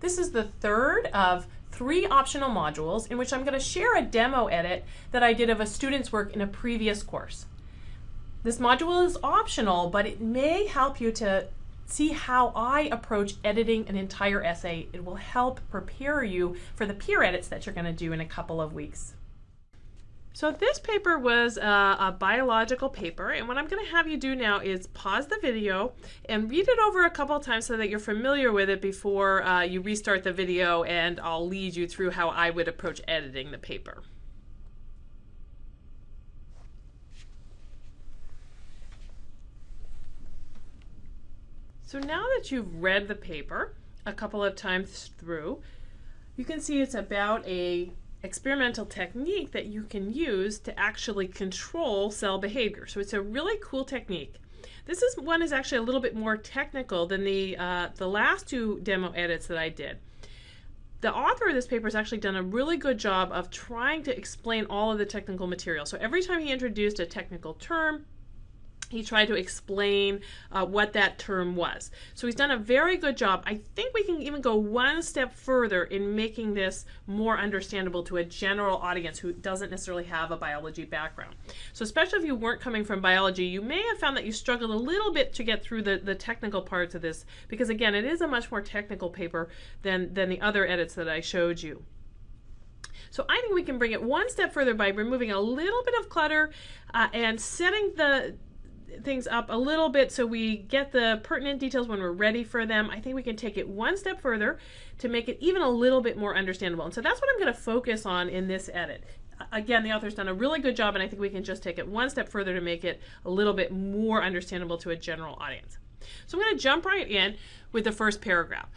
This is the third of three optional modules in which I'm going to share a demo edit that I did of a student's work in a previous course. This module is optional, but it may help you to see how I approach editing an entire essay. It will help prepare you for the peer edits that you're going to do in a couple of weeks. So this paper was a, a, biological paper, and what I'm going to have you do now is pause the video and read it over a couple of times so that you're familiar with it before uh, you restart the video, and I'll lead you through how I would approach editing the paper. So now that you've read the paper a couple of times through, you can see it's about a experimental technique that you can use to actually control cell behavior. So it's a really cool technique. This is one is actually a little bit more technical than the uh, the last two demo edits that I did. The author of this paper has actually done a really good job of trying to explain all of the technical material. So every time he introduced a technical term, he tried to explain uh, what that term was. So he's done a very good job. I think we can even go one step further in making this more understandable to a general audience who doesn't necessarily have a biology background. So especially if you weren't coming from biology, you may have found that you struggled a little bit to get through the, the technical parts of this because again, it is a much more technical paper than, than the other edits that I showed you. So I think we can bring it one step further by removing a little bit of clutter uh, and setting the things up a little bit so we get the pertinent details when we're ready for them. I think we can take it one step further to make it even a little bit more understandable. And so that's what I'm going to focus on in this edit. Again, the author's done a really good job, and I think we can just take it one step further to make it a little bit more understandable to a general audience. So I'm going to jump right in with the first paragraph.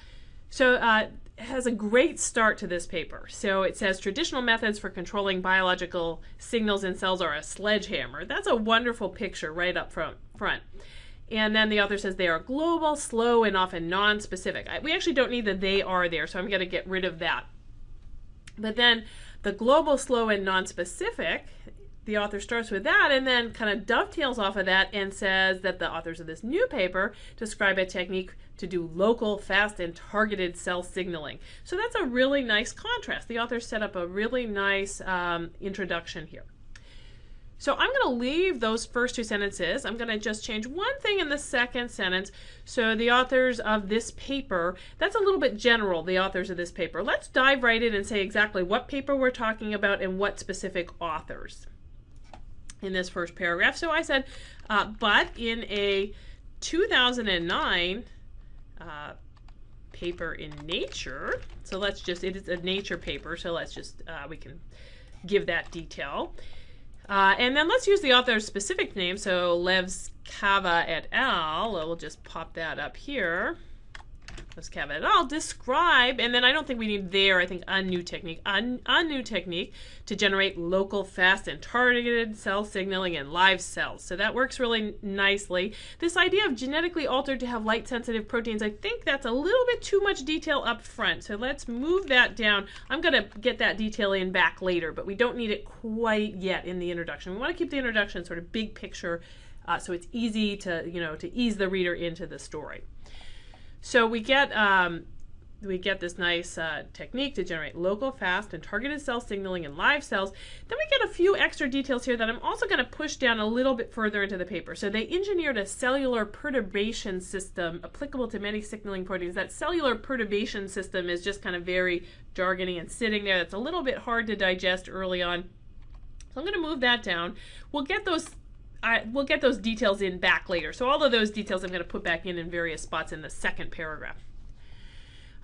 So uh, has a great start to this paper. So it says traditional methods for controlling biological signals in cells are a sledgehammer. That's a wonderful picture right up front. front. And then the author says they are global, slow, and often non-specific. We actually don't need the they are there, so I'm going to get rid of that. But then the global, slow, and non-specific the author starts with that and then kind of dovetails off of that and says that the authors of this new paper describe a technique to do local, fast, and targeted cell signaling. So that's a really nice contrast. The author set up a really nice um, introduction here. So I'm going to leave those first two sentences. I'm going to just change one thing in the second sentence. So the authors of this paper, that's a little bit general, the authors of this paper. Let's dive right in and say exactly what paper we're talking about and what specific authors in this first paragraph. So I said, uh, but in a 2009 uh, paper in Nature, so let's just, it is a Nature paper, so let's just, uh, we can give that detail. Uh, and then let's use the author's specific name, so Levskaya et al. We'll just pop that up here let's have it all describe and then I don't think we need there I think a new technique a, new technique to generate local fast and targeted cell signaling in live cells. So that works really nicely. This idea of genetically altered to have light sensitive proteins I think that's a little bit too much detail up front. So let's move that down. I'm gonna get that detail in back later but we don't need it quite yet in the introduction. We want to keep the introduction sort of big picture uh, so it's easy to you know to ease the reader into the story so we get um, we get this nice uh, technique to generate local, fast, and targeted cell signaling in live cells. Then we get a few extra details here that I'm also going to push down a little bit further into the paper. So they engineered a cellular perturbation system applicable to many signaling proteins. That cellular perturbation system is just kind of very jargony and sitting there. That's a little bit hard to digest early on. So I'm going to move that down. We'll get those I, we'll get those details in back later. So all of those details I'm going to put back in in various spots in the second paragraph.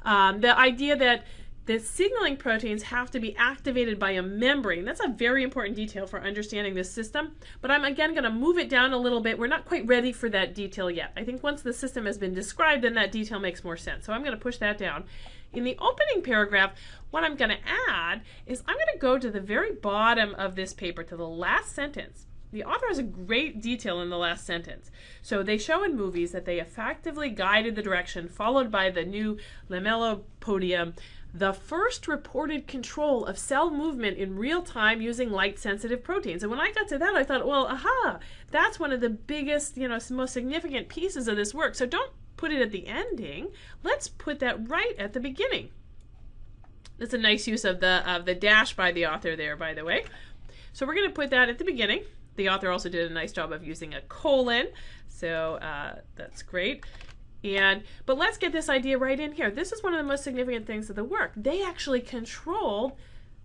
Um, the idea that the signaling proteins have to be activated by a membrane. That's a very important detail for understanding this system, but I'm again going to move it down a little bit. We're not quite ready for that detail yet. I think once the system has been described, then that detail makes more sense. So I'm going to push that down. In the opening paragraph, what I'm going to add is I'm going to go to the very bottom of this paper, to the last sentence, the author has a great detail in the last sentence. So they show in movies that they effectively guided the direction followed by the new lamellipodium, the first reported control of cell movement in real time using light sensitive proteins. And when I got to that, I thought, well, aha, that's one of the biggest, you know, most significant pieces of this work. So don't put it at the ending, let's put that right at the beginning. That's a nice use of the of the dash by the author there, by the way. So we're going to put that at the beginning. The author also did a nice job of using a colon, so uh, that's great. And but let's get this idea right in here. This is one of the most significant things of the work. They actually controlled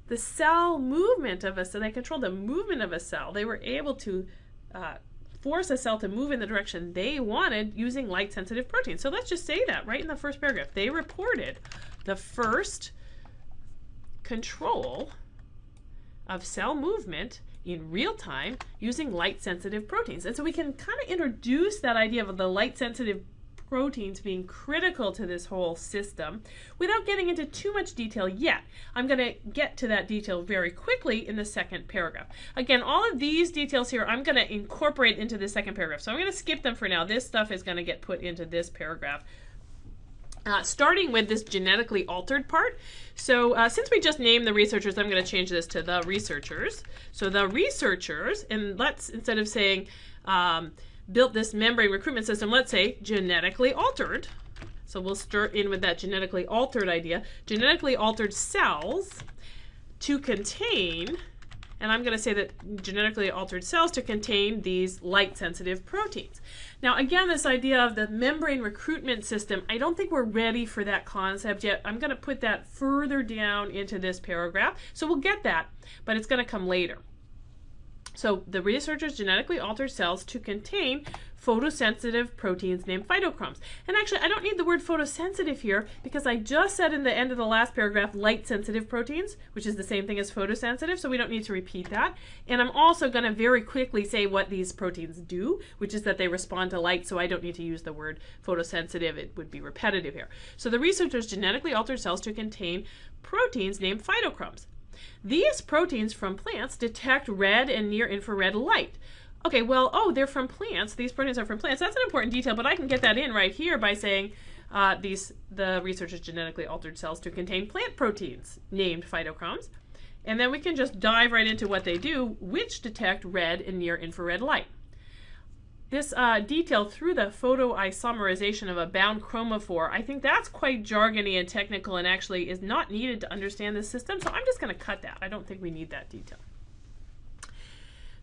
the cell movement of a cell. They controlled the movement of a cell. They were able to uh, force a cell to move in the direction they wanted using light sensitive proteins. So let's just say that right in the first paragraph. They reported the first control of cell movement in real time using light sensitive proteins. And so we can kind of introduce that idea of the light sensitive proteins being critical to this whole system without getting into too much detail yet. I'm going to get to that detail very quickly in the second paragraph. Again, all of these details here I'm going to incorporate into the second paragraph. So I'm going to skip them for now. This stuff is going to get put into this paragraph. Uh, starting with this genetically altered part. So uh, since we just named the researchers, I'm going to change this to the researchers. So the researchers, and let's, instead of saying, um, built this membrane recruitment system, let's say genetically altered. So we'll start in with that genetically altered idea. Genetically altered cells to contain, and I'm going to say that genetically altered cells to contain these light sensitive proteins. Now again, this idea of the membrane recruitment system, I don't think we're ready for that concept yet. I'm going to put that further down into this paragraph. So we'll get that, but it's going to come later. So the researchers genetically altered cells to contain photosensitive proteins named phytochromes. And actually, I don't need the word photosensitive here because I just said in the end of the last paragraph light sensitive proteins, which is the same thing as photosensitive, so we don't need to repeat that. And I'm also going to very quickly say what these proteins do, which is that they respond to light, so I don't need to use the word photosensitive. It would be repetitive here. So the researchers genetically altered cells to contain proteins named phytochromes. These proteins from plants detect red and near infrared light. Okay, well, oh, they're from plants. These proteins are from plants. That's an important detail, but I can get that in right here by saying uh, these the researchers genetically altered cells to contain plant proteins named phytochromes. And then we can just dive right into what they do, which detect red and near infrared light. This uh, detail through the photoisomerization of a bound chromophore, I think that's quite jargony and technical and actually is not needed to understand the system, so I'm just going to cut that. I don't think we need that detail.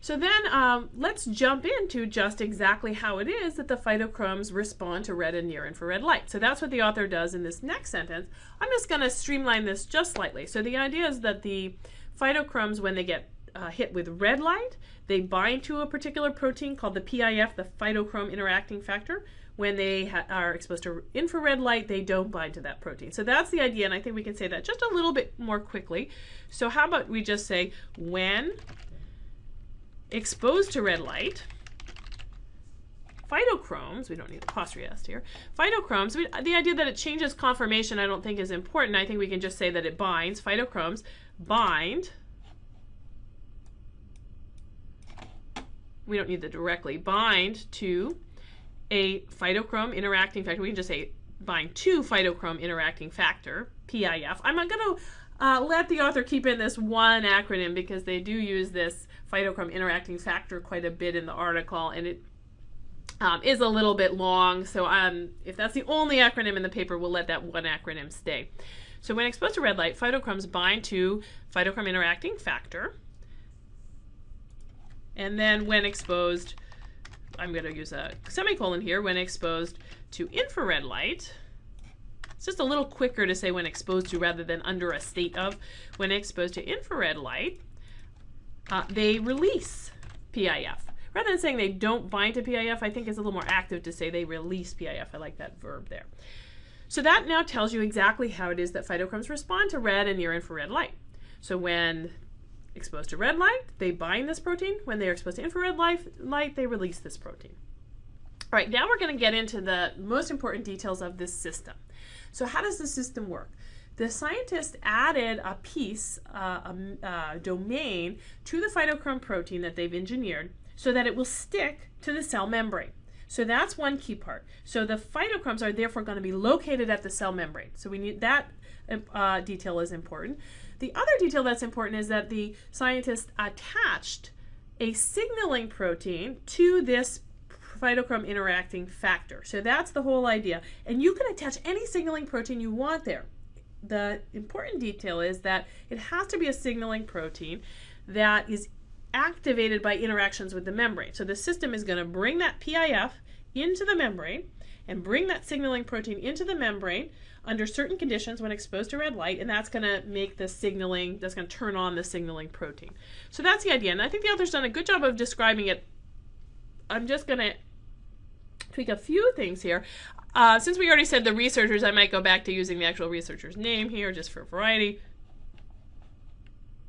So then um, let's jump into just exactly how it is that the phytochromes respond to red and near infrared light. So that's what the author does in this next sentence. I'm just going to streamline this just slightly. So the idea is that the phytochromes, when they get uh, hit with red light, they bind to a particular protein called the PIF, the phytochrome interacting factor. When they are exposed to infrared light, they don't bind to that protein. So that's the idea, and I think we can say that just a little bit more quickly. So how about we just say when exposed to red light, phytochromes, we don't need the s here, phytochromes, we, the idea that it changes conformation I don't think is important. I think we can just say that it binds, phytochromes bind we don't need the directly, bind to a phytochrome interacting factor. We can just say bind to phytochrome interacting factor, PIF. I'm not going to uh, let the author keep in this one acronym because they do use this phytochrome interacting factor quite a bit in the article and it um, is a little bit long. So um, if that's the only acronym in the paper, we'll let that one acronym stay. So when exposed to red light, phytochromes bind to phytochrome interacting factor. And then when exposed, I'm going to use a semicolon here, when exposed to infrared light, it's just a little quicker to say when exposed to rather than under a state of. When exposed to infrared light, uh, they release PIF. Rather than saying they don't bind to PIF, I think it's a little more active to say they release PIF. I like that verb there. So that now tells you exactly how it is that phytochromes respond to red and near infrared light. So when exposed to red light, they bind this protein. When they are exposed to infrared light, light they release this protein. All right, now we're going to get into the most important details of this system. So how does the system work? The scientists added a piece, uh, a, a domain, to the phytochrome protein that they've engineered so that it will stick to the cell membrane. So that's one key part. So the phytochromes are therefore going to be located at the cell membrane. So we need that uh, detail is important. The other detail that's important is that the scientists attached a signaling protein to this phytochrome interacting factor. So that's the whole idea. And you can attach any signaling protein you want there. The important detail is that it has to be a signaling protein that is activated by interactions with the membrane. So the system is going to bring that PIF into the membrane and bring that signaling protein into the membrane under certain conditions when exposed to red light, and that's going to make the signaling, that's going to turn on the signaling protein. So that's the idea, and I think the author's done a good job of describing it. I'm just going to tweak a few things here. Uh, since we already said the researchers, I might go back to using the actual researcher's name here just for variety.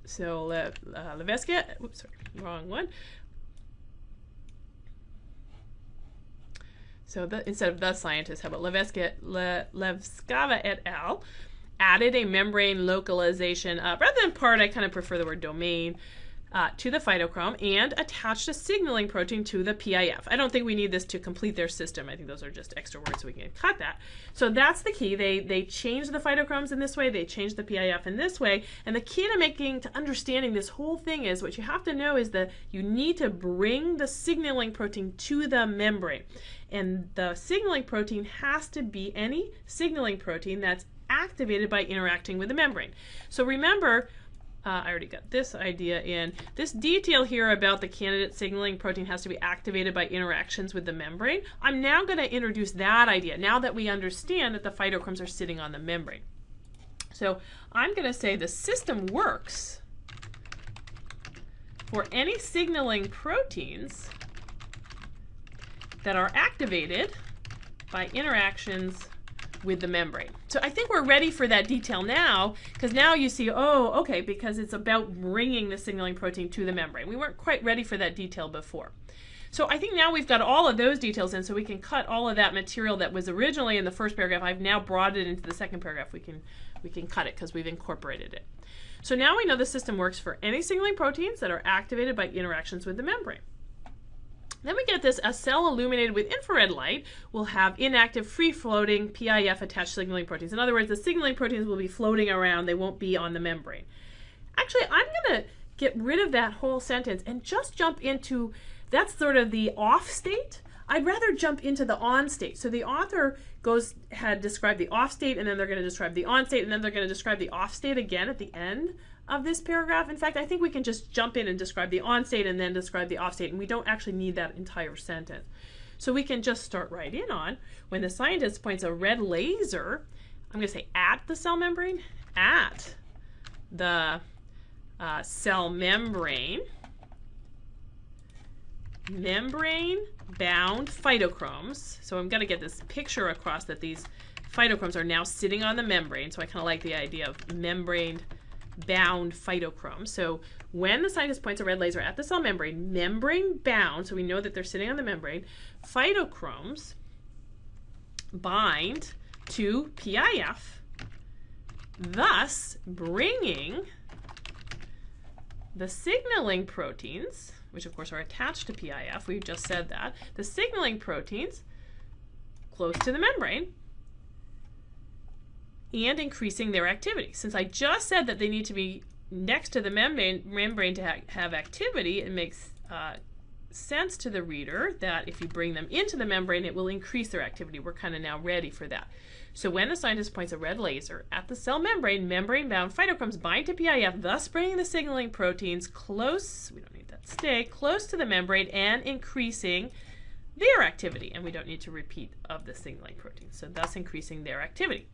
So Le, uh, Levesque, oops, sorry, wrong one. So the, instead of the scientist, how about Levesque, Le, Levskaya et al. added a membrane localization, uh, rather than part, I kind of prefer the word domain, uh, to the phytochrome and attached a signaling protein to the PIF. I don't think we need this to complete their system. I think those are just extra words so we can cut that. So that's the key. They they change the phytochromes in this way, they change the PIF in this way, and the key to making to understanding this whole thing is what you have to know is that you need to bring the signaling protein to the membrane. And the signaling protein has to be any signaling protein that's activated by interacting with the membrane. So remember, uh, I already got this idea in. This detail here about the candidate signaling protein has to be activated by interactions with the membrane. I'm now going to introduce that idea now that we understand that the phytochromes are sitting on the membrane. So I'm going to say the system works for any signaling proteins that are activated by interactions with the membrane. So I think we're ready for that detail now, because now you see, oh, okay, because it's about bringing the signaling protein to the membrane. We weren't quite ready for that detail before. So I think now we've got all of those details in, so we can cut all of that material that was originally in the first paragraph. I've now brought it into the second paragraph. We can, we can cut it because we've incorporated it. So now we know the system works for any signaling proteins that are activated by interactions with the membrane. Then we get this, a cell illuminated with infrared light will have inactive free-floating PIF attached signaling proteins. In other words, the signaling proteins will be floating around, they won't be on the membrane. Actually, I'm going to get rid of that whole sentence and just jump into, that's sort of the off state. I'd rather jump into the on state. So the author goes had described the off state and then they're going to describe the on state and then they're going to describe the off state again at the end of this paragraph. In fact, I think we can just jump in and describe the on state and then describe the off state, and we don't actually need that entire sentence. So we can just start right in on when the scientist points a red laser, I'm going to say at the cell membrane, at the uh, cell membrane, membrane bound phytochromes. So I'm going to get this picture across that these phytochromes are now sitting on the membrane. So I kind of like the idea of membrane bound phytochrome. So when the scientist points a red laser at the cell membrane, membrane bound, so we know that they're sitting on the membrane, phytochromes bind to PIF, thus bringing the signaling proteins, which of course are attached to PIF, we just said that, the signaling proteins close to the membrane, and increasing their activity. Since I just said that they need to be next to the membrane, membrane to ha have activity, it makes uh, sense to the reader that if you bring them into the membrane, it will increase their activity. We're kind of now ready for that. So when the scientist points a red laser at the cell membrane, membrane-bound phytochromes bind to PIF, thus bringing the signaling proteins close, we don't need that stay, close to the membrane and increasing their activity. And we don't need to repeat of the signaling proteins, so thus increasing their activity.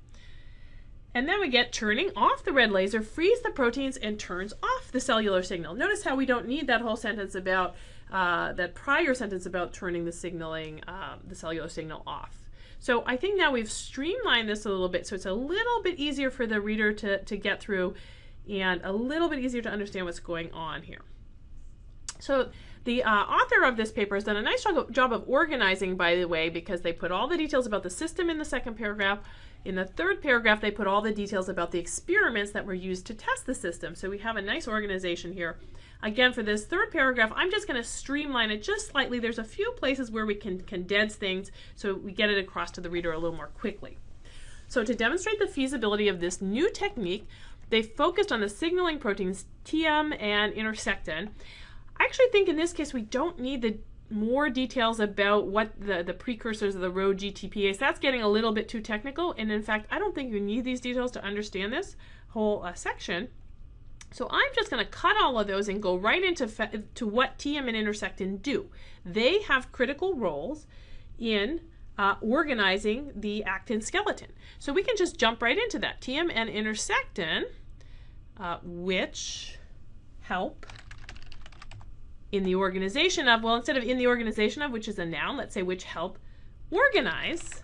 And then we get turning off the red laser, frees the proteins, and turns off the cellular signal. Notice how we don't need that whole sentence about, uh, that prior sentence about turning the signaling, uh, the cellular signal off. So I think now we've streamlined this a little bit so it's a little bit easier for the reader to, to get through and a little bit easier to understand what's going on here. So the uh, author of this paper has done a nice job of organizing, by the way, because they put all the details about the system in the second paragraph, in the third paragraph, they put all the details about the experiments that were used to test the system. So we have a nice organization here. Again, for this third paragraph, I'm just going to streamline it just slightly. There's a few places where we can condense things so we get it across to the reader a little more quickly. So to demonstrate the feasibility of this new technique, they focused on the signaling proteins Tiam and intersectin. I actually think in this case we don't need the more details about what the, the precursors of the Rho GTPase. That's getting a little bit too technical, and in fact, I don't think you need these details to understand this whole uh, section. So I'm just going to cut all of those and go right into to what Tiam and intersectin do. They have critical roles in uh, organizing the actin skeleton. So we can just jump right into that. Tiam and intersectin, uh, which help in the organization of, well, instead of in the organization of, which is a noun, let's say which help organize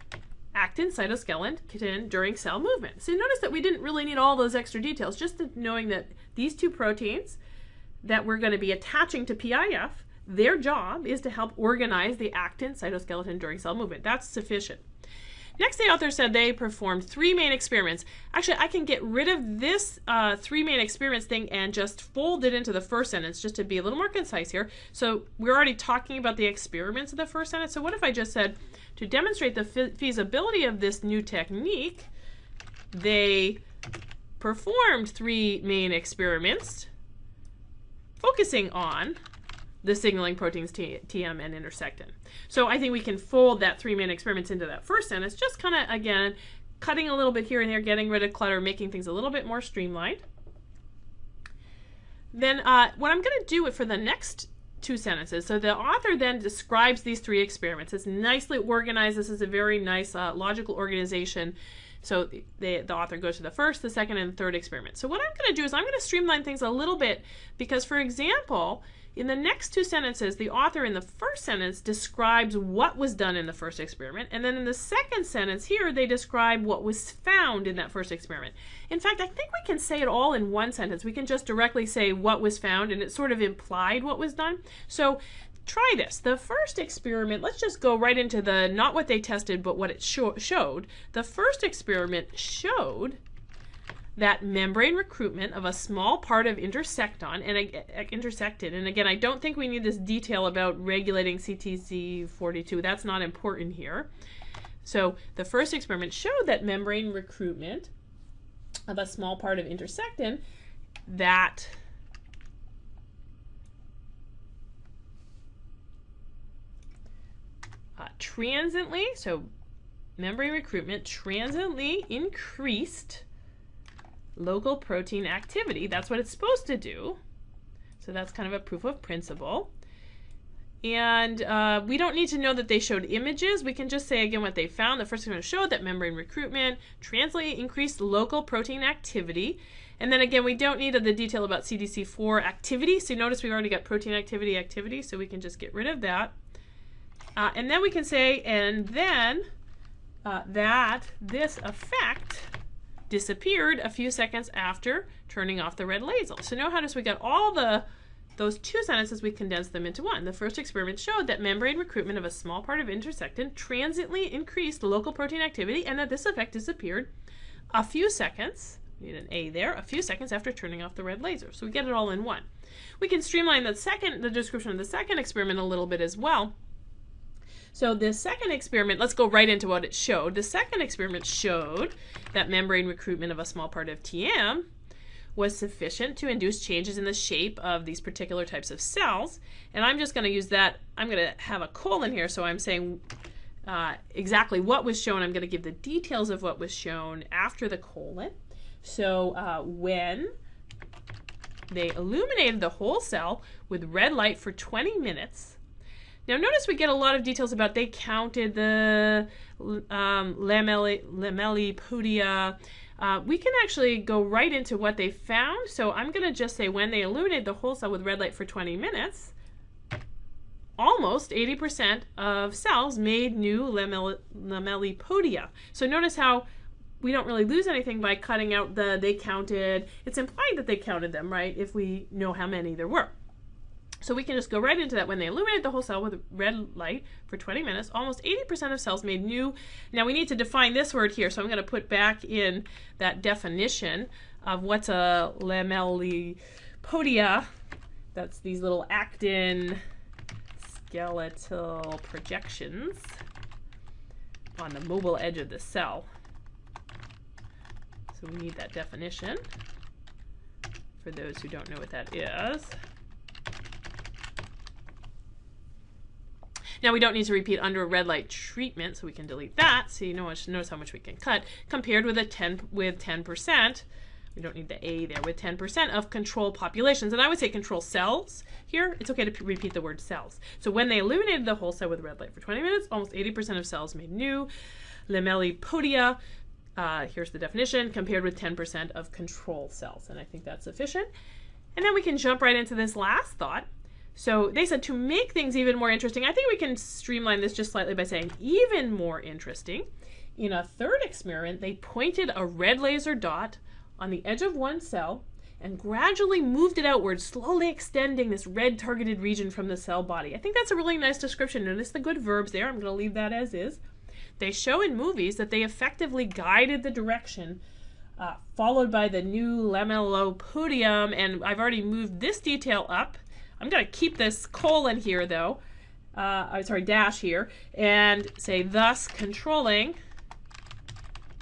actin cytoskeleton during cell movement. So notice that we didn't really need all those extra details, just knowing that these two proteins that we're going to be attaching to PIF, their job is to help organize the actin cytoskeleton during cell movement. That's sufficient. Next, the author said they performed three main experiments. Actually, I can get rid of this uh, three main experiments thing and just fold it into the first sentence just to be a little more concise here. So we're already talking about the experiments of the first sentence. So what if I just said, to demonstrate the feasibility of this new technique, they performed three main experiments focusing on the signaling proteins T Tiam and intersectin. So I think we can fold that three main experiments into that first sentence, just kind of, again, cutting a little bit here and there, getting rid of clutter, making things a little bit more streamlined. Then uh, what I'm going to do for the next two sentences. So the author then describes these three experiments. It's nicely organized. This is a very nice uh, logical organization. So the, the author goes to the first, the second, and the third experiment. So what I'm going to do is I'm going to streamline things a little bit because, for example, in the next two sentences, the author in the first sentence describes what was done in the first experiment, and then in the second sentence here, they describe what was found in that first experiment. In fact, I think we can say it all in one sentence. We can just directly say what was found, and it sort of implied what was done. So try this. The first experiment, let's just go right into the not what they tested, but what it showed. The first experiment showed that membrane recruitment of a small part of intersectin and uh, intersectin and again I don't think we need this detail about regulating CDC42 that's not important here so the first experiment showed that membrane recruitment of a small part of intersectin that uh, transiently so membrane recruitment transiently increased local protein activity. That's what it's supposed to do. So that's kind of a proof of principle. And uh, we don't need to know that they showed images. We can just say again what they found. The first one showed that membrane recruitment translate increased local protein activity. And then again, we don't need the detail about CDC42 activity. So notice we've already got protein activity activity, so we can just get rid of that. Uh, and then we can say, and then uh, that this effect disappeared a few seconds after turning off the red laser. So now notice we got all the those two sentences, we condensed them into one. The first experiment showed that membrane recruitment of a small part of intersectin transiently increased local protein activity and that this effect disappeared a few seconds, need an A there, a few seconds after turning off the red laser. So we get it all in one. We can streamline the second, the description of the second experiment a little bit as well. So the second experiment, let's go right into what it showed. The second experiment showed that membrane recruitment of a small part of Tiam was sufficient to induce changes in the shape of these particular types of cells. And I'm just going to use that, I'm going to have a colon here, so I'm saying uh, exactly what was shown. I'm going to give the details of what was shown after the colon. So uh, when they illuminated the whole cell with red light for 20 minutes, now notice we get a lot of details about they counted the um, lamellipodia. Uh, we can actually go right into what they found. So I'm going to just say when they illuminated the whole cell with red light for 20 minutes, almost 80% of cells made new lamellipodia. So notice how we don't really lose anything by cutting out the they counted. It's implied that they counted them, right, if we know how many there were. So we can just go right into that. When they illuminated the whole cell with red light for 20 minutes, almost 80% of cells made new. Now we need to define this word here, so I'm going to put back in that definition of what's a lamellipodia. That's these little actin skeletal projections on the mobile edge of the cell. So we need that definition for those who don't know what that is. Now we don't need to repeat under a red light treatment, so we can delete that. So you know, notice how much we can cut compared with a 10 with 10%. We don't need the A there with 10% of control populations. And I would say control cells here. It's okay to repeat the word cells. So when they illuminated the whole cell with red light for 20 minutes, almost 80% of cells made new lamellipodia. Uh, here's the definition compared with 10% of control cells. And I think that's sufficient. And then we can jump right into this last thought. So they said to make things even more interesting, I think we can streamline this just slightly by saying even more interesting. In a third experiment, they pointed a red laser dot on the edge of one cell and gradually moved it outward, slowly extending this red targeted region from the cell body. I think that's a really nice description. Notice the good verbs there. I'm going to leave that as is. They show in movies that they effectively guided the direction uh, followed by the new lamellipodium, and I've already moved this detail up. I'm going to keep this colon here, though, uh, I'm sorry, dash here, and say thus controlling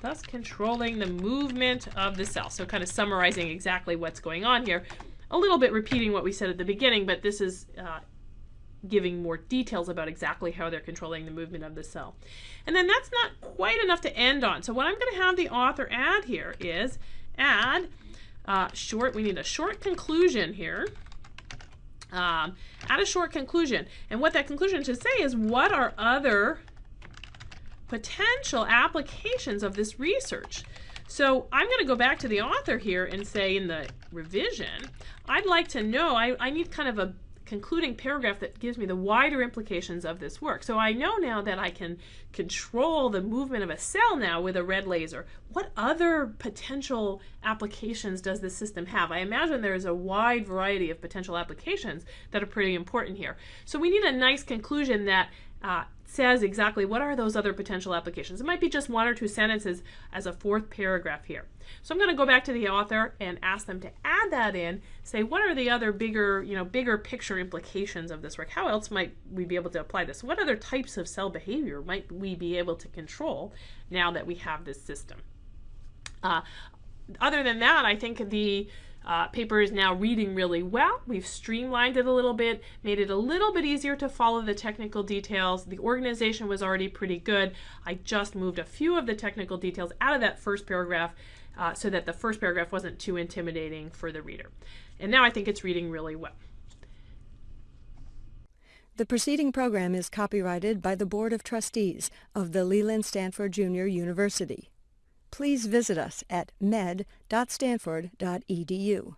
thus controlling the movement of the cell. So kind of summarizing exactly what's going on here. A little bit repeating what we said at the beginning, but this is uh, giving more details about exactly how they're controlling the movement of the cell. And then that's not quite enough to end on. So what I'm going to have the author add here is add uh, short, we need a short conclusion here. Um, add a short conclusion. And what that conclusion should say is what are other potential applications of this research. So I'm going to go back to the author here and say in the revision, I'd like to know, I, I need kind of a concluding paragraph that gives me the wider implications of this work. So I know now that I can control the movement of a cell now with a red laser. What other potential applications does this system have? I imagine there is a wide variety of potential applications that are pretty important here. So we need a nice conclusion that uh, says exactly what are those other potential applications. It might be just one or two sentences as a fourth paragraph here. So I'm going to go back to the author and ask them to add that in, say what are the other bigger, you know, bigger picture implications of this work? How else might we be able to apply this? What other types of cell behavior might we be able to control now that we have this system? Uh, other than that, I think the uh, paper is now reading really well. We've streamlined it a little bit, made it a little bit easier to follow the technical details. The organization was already pretty good. I just moved a few of the technical details out of that first paragraph uh, so that the first paragraph wasn't too intimidating for the reader. And now I think it's reading really well. The preceding program is copyrighted by the Board of Trustees of the Leland Stanford Junior University please visit us at med.stanford.edu.